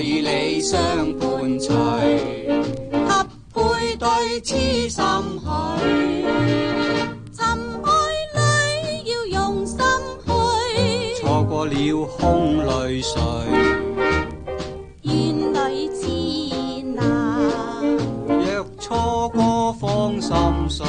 与你相伴随，合配对痴心许。心爱你要用心去，错过了空泪水。愿你知难，若错过芳心碎。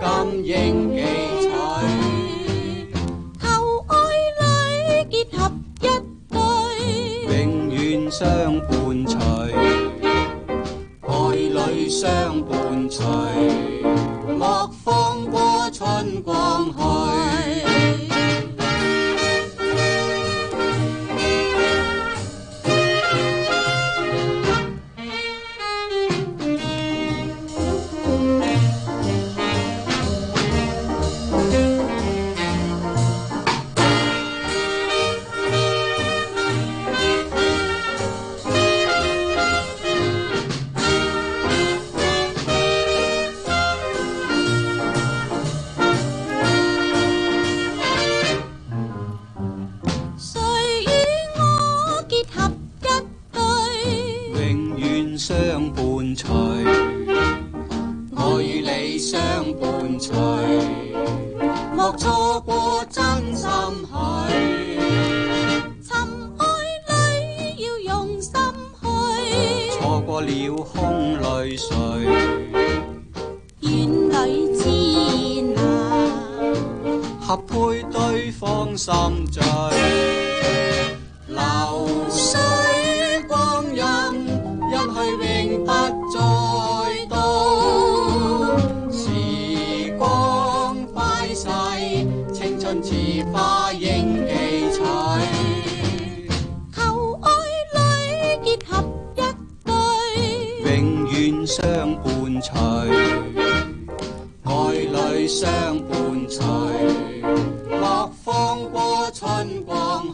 金应记取。求爱侣结合一对，永远相伴随，爱侣相伴随，莫放过春光去。相伴随，我与你相伴随，莫错过真心去。寻爱侣要用心去，错过了空泪水，愿里知合配对方心醉。花应记取，求爱侣结合一对，永远相伴随，爱侣相伴随，莫放过春光。